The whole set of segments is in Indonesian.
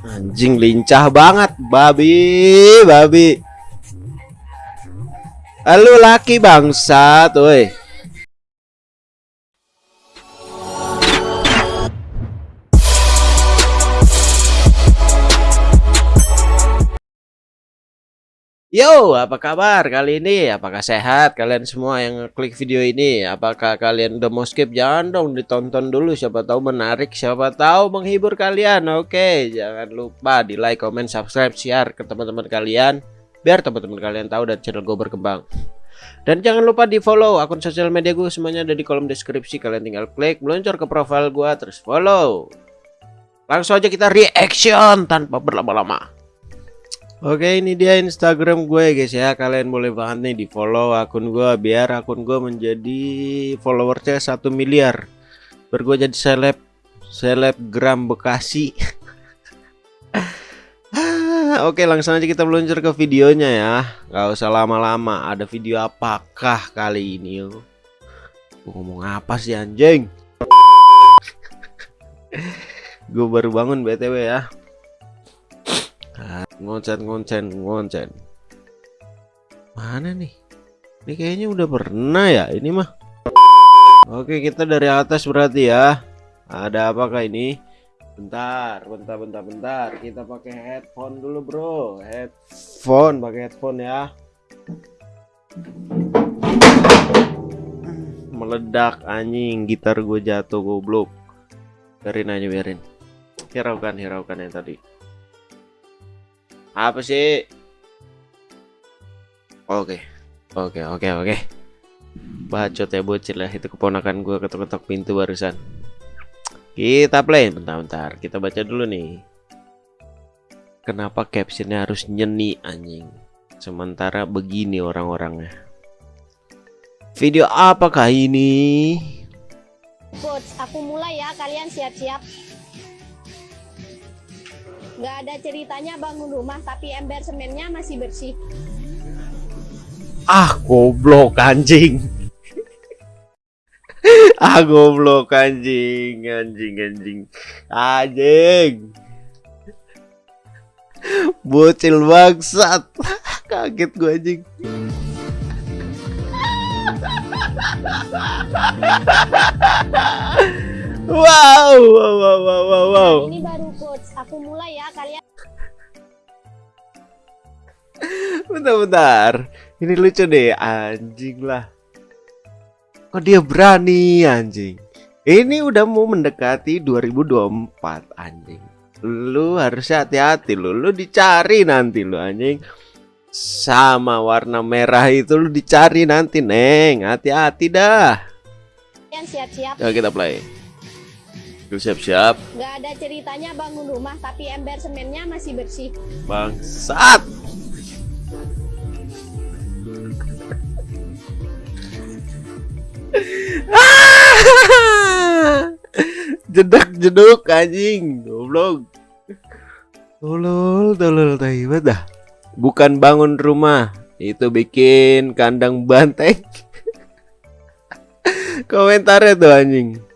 Anjing lincah banget, babi, babi. Halo laki bangsa, tuh. Yo, apa kabar kali ini? Apakah sehat kalian semua yang klik video ini? Apakah kalian udah mau skip? Jangan dong ditonton dulu, siapa tahu menarik, siapa tahu menghibur kalian. Oke, jangan lupa di like, comment, subscribe, share ke teman-teman kalian biar teman-teman kalian tahu dan channel gue berkembang. Dan jangan lupa di follow akun sosial media gue semuanya ada di kolom deskripsi. Kalian tinggal klik, meluncur ke profile gue terus follow. Langsung aja kita reaction tanpa berlama-lama. Oke ini dia Instagram gue guys ya. Kalian boleh banget nih di follow akun gue Biar akun gue menjadi followersnya satu miliar. Biar gue jadi seleb Selebgram Bekasi. Oke langsung aja kita meluncur ke videonya ya. Gak usah lama-lama. Ada video apakah kali ini Gue ngomong apa sih anjing? Gue baru bangun BTW ya ngoncen ngoncen. Ngoncen mana nih? Ini kayaknya udah pernah ya ini mah. Oke kita dari atas berarti ya. Ada apakah ini? Bentar bentar bentar bentar. Kita pakai headphone dulu bro. Headphone pakai headphone ya. Meledak anjing. Gitar gue jatuh goblok. Biarin aja biarin. Hiraukan hiraukan yang tadi apa sih? Oke. Oke, oke, oke. Bacot ya bocil lah itu keponakan gue ketok-ketok pintu barusan. Kita play bentar-bentar. Kita baca dulu nih. Kenapa captionnya harus nyeni anjing? Sementara begini orang-orangnya. Video apakah ini? Coach, aku mulai ya. Kalian siap-siap nggak ada ceritanya bangun rumah tapi ember semennya masih bersih. Ah goblok anjing. Ah goblok anjing anjing anjing. Anjing. Bocil bangsat. Kaget gua anjing. Wow wow wow wow wow. Nah, ini baru aku mulai ya kalian. Bentar-bentar. Ini lucu deh anjing lah. Kok dia berani anjing? Ini udah mau mendekati 2024 anjing. Lu harusnya hati-hati lu. Lu dicari nanti lu anjing. Sama warna merah itu lu dicari nanti neng. Hati-hati dah. Siap-siap. Kita play siap-siap. Gak ada ceritanya bangun rumah tapi ember semennya masih bersih. Bangsat. Jedak jeduk anjing, goblok. Tolol, tolol tai dah. Bukan bangun rumah, itu bikin kandang banteng. Komentarnya tuh anjing.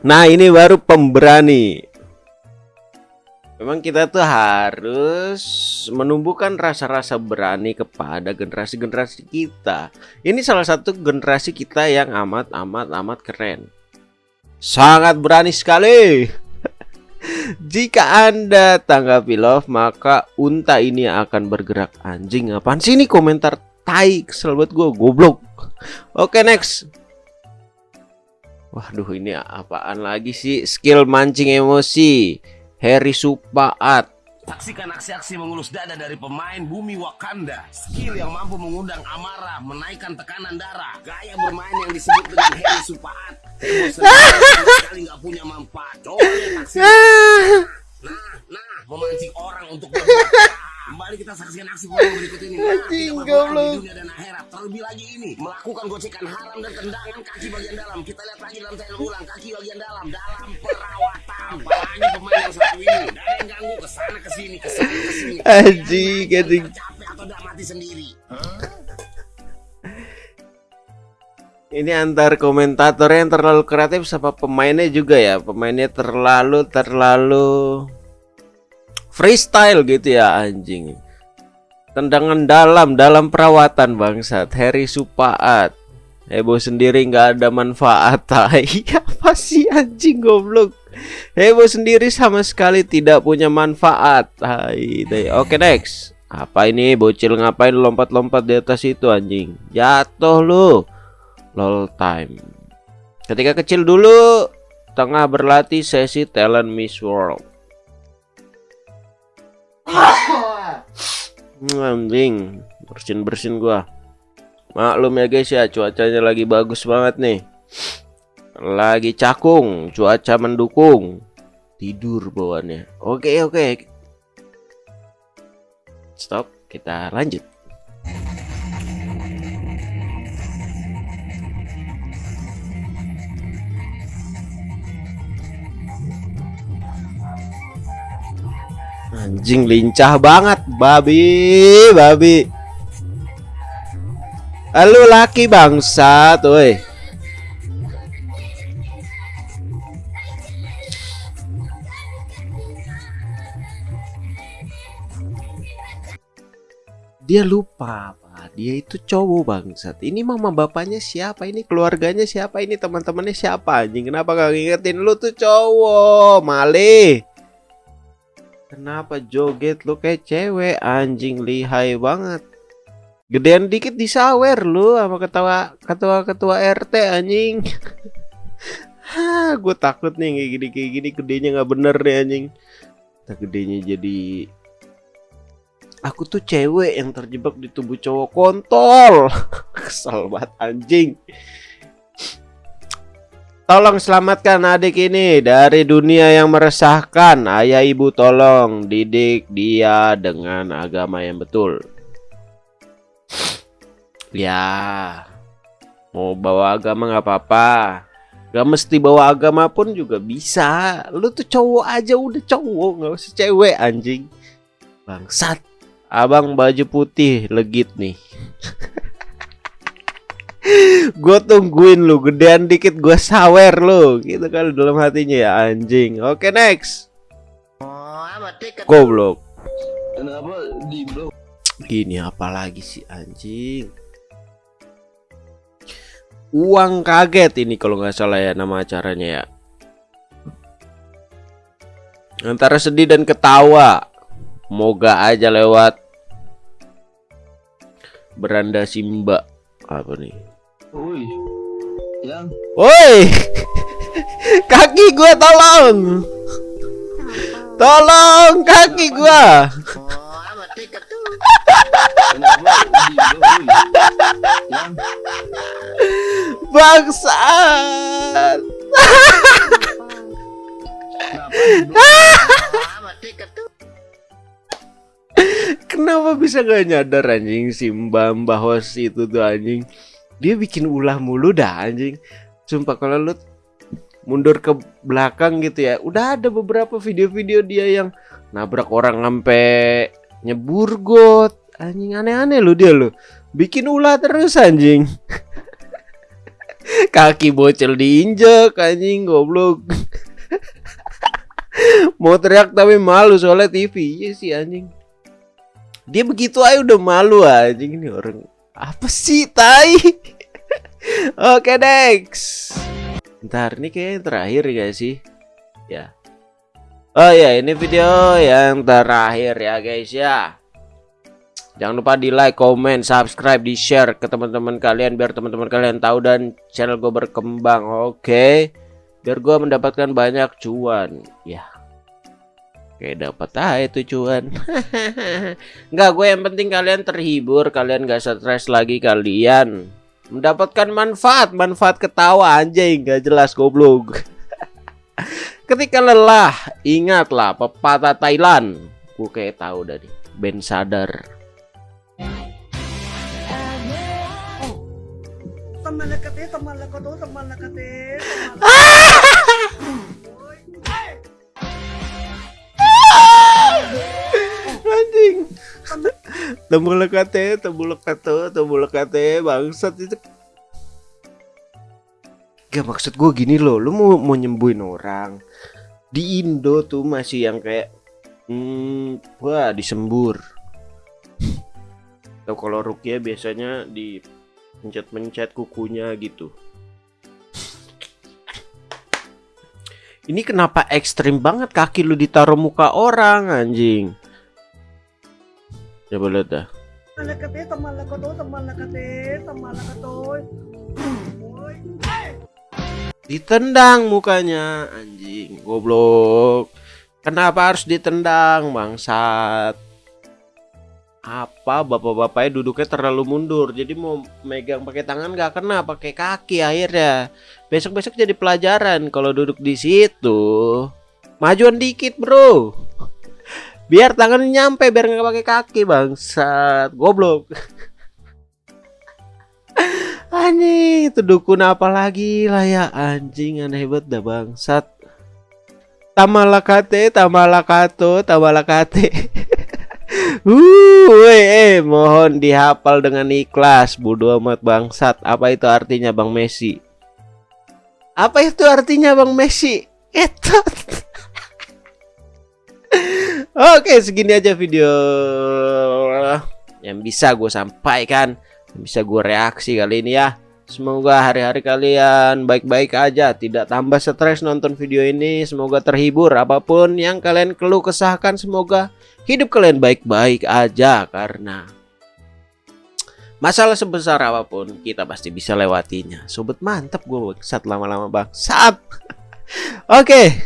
Nah ini baru pemberani. Memang kita tuh harus menumbuhkan rasa-rasa berani kepada generasi-generasi kita. Ini salah satu generasi kita yang amat-amat-amat keren. Sangat berani sekali. Jika anda tanggapi love maka unta ini akan bergerak. Anjing Apaan sih ini? Komentar tai kesel buat gue goblok. Oke next Waduh ini apaan lagi sih? Skill mancing emosi. Harry Supaat. Saksikan aksi-aksi mengelus dada dari pemain bumi Wakanda. Skill yang mampu mengundang amarah, menaikkan tekanan darah. Gaya bermain yang disebut dengan Harry Supaat. Sekali nggak punya manfaat. Coba lihat Nah, nah, memancing orang untuk berbuat Kembali kita saksikan aksi forum berikut ini. Nah, kita berdoa di dunia dan akhirat. Terlebih lagi ini, melakukan gocekan haram dan tendangan kaki bagian dalam. Kita lihat lagi dalam tayangan ulang kaki bagian dalam dalam perawatan. Palanya pemain yang satu ini. Dan yang ganggu ke sana ke sini, ke sana ke sini. Anjing, anjing. Capek atau tidak mati sendiri. Ini antar komentatornya yang terlalu kreatif sama pemainnya juga ya. Pemainnya terlalu terlalu freestyle gitu ya anjing. Tendangan dalam dalam perawatan bangsat Harry Supaat. Heboh sendiri nggak ada manfaat. Iya apa sih anjing goblok. Heboh sendiri sama sekali tidak punya manfaat. Hai, oke next. Apa ini bocil ngapain lompat-lompat di atas itu anjing? Jatuh lu lol time ketika kecil dulu tengah berlatih sesi talent Miss World anjing bersin bersin gua. Maklum ya guys ya cuacanya lagi bagus banget nih. Lagi cakung cuaca mendukung. Tidur bawaannya. Oke oke. Stop kita lanjut. Anjing lincah banget, babi, babi. Halo laki bangsa, tuh. Dia lupa apa? Dia itu cowok bangsat. Ini mama bapaknya siapa? Ini keluarganya siapa? Ini teman-temannya siapa? Anjing kenapa gak ngingetin lu tuh cowok? Malih. Kenapa joget lu kayak cewek anjing lihai banget. Gedean dikit disawer lu sama ketawa ketua ketua RT anjing. Hah, gue takut nih kayak gini kayak gini gedenya nggak bener deh anjing. Tak gedenya jadi aku tuh cewek yang terjebak di tubuh cowok kontol. Kesel banget anjing. Tolong selamatkan adik ini dari dunia yang meresahkan. Ayah ibu tolong didik dia dengan agama yang betul. Ya, mau bawa agama nggak apa-apa. Gak mesti bawa agama pun juga bisa. Lu tuh cowok aja udah cowok, nggak usah cewek anjing. Bangsat. Abang baju putih legit nih. gue tungguin lu gedean dikit gue sawer lu. Gitu kan dalam hatinya ya anjing. Oke next. Goblok. Kenapa di bro gini apalagi sih anjing? Uang kaget ini kalau nggak salah ya nama acaranya ya. Antara sedih dan ketawa. Moga aja lewat. Beranda Simba apa nih Woi. Yang. Woi. kaki gua tolong. Tolong kaki gua. Bangsat. Kenapa bisa gak nyadar anjing? Si mbah mbah itu tuh anjing. Dia bikin ulah mulu dah anjing. Sumpah kalau lu mundur ke belakang gitu ya udah ada beberapa video-video dia yang nabrak orang sampai nyebur got. Anjing aneh-aneh lu dia lu. Bikin ulah terus anjing. Kaki bocil diinjek anjing goblok. Mau teriak tapi malu soalnya TV iya sih anjing dia begitu aja udah malu anjing ini orang apa sih tai? Oke next. Ntar ini kayak terakhir ya sih? Ya. Oh ya ini video yang terakhir ya guys ya. Jangan lupa di like, comment, subscribe, di share ke teman-teman kalian biar teman-teman kalian tahu dan channel gue berkembang. Oke, biar gue mendapatkan banyak cuan. Ya, Oke dapat aja itu cuan Enggak gue yang penting kalian terhibur Kalian gak stres lagi kalian. Mendapatkan manfaat Manfaat ketawa anjing Gak jelas goblok. Ketika lelah Ingatlah pepatah Thailand. Gue kayak tahu dari Ben sadar. Teman lekatnya, teman lekatnya, teman lekatnya. temu lekate temu lekate temu lekate bangsat itu Gak maksud gue gini loh, lu mau mau nyembuhin orang di Indo tuh masih yang kayak hmm, wah disembur. Atau kalau rukia biasanya di pencet-pencet kukunya gitu. Ini kenapa ekstrim banget kaki lu ditaruh muka orang anjing? Coba lihat dah. Boy. Ditendang mukanya anjing goblok. Kenapa harus ditendang bangsat? Apa bapak-bapaknya duduknya terlalu mundur jadi mau megang pakai tangan nggak kena pakai kaki akhirnya. Besok-besok jadi pelajaran kalau duduk di situ. Majuan dikit, Bro. Biar tangannya nyampe biar nggak pakai kaki bangsat. Goblok. Anjing, itu dukun apa lagi lah ya anjing aneh banget dah bangsat. Tamalakate, tamalakato, tamalakate. uh, eh, mohon dihafal dengan ikhlas, bodoh amat bangsat. Apa itu artinya Bang Messi? Apa itu artinya Bang Messi? Etot. Oke, segini aja video yang bisa gue sampaikan bisa gue reaksi kali ini ya. Semoga hari-hari kalian baik-baik aja Tidak tambah stres nonton video ini. Semoga terhibur Apa pun yang kalian keluh kesahkan Semoga hidup kalian baik-baik aja Karena Masalah sebesar apa pun Kita pasti bisa lewatinya. Sobat mantep gue saat lama-lama bang Saat Oke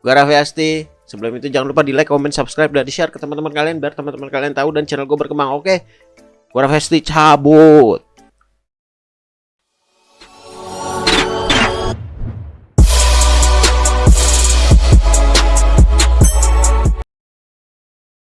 Gue Raffi Asti Sebelum itu jangan lupa di like, comment, subscribe, dan di share ke teman-teman kalian Biar teman-teman kalian tahu dan channel gue berkembang Oke Gua Festi cabut.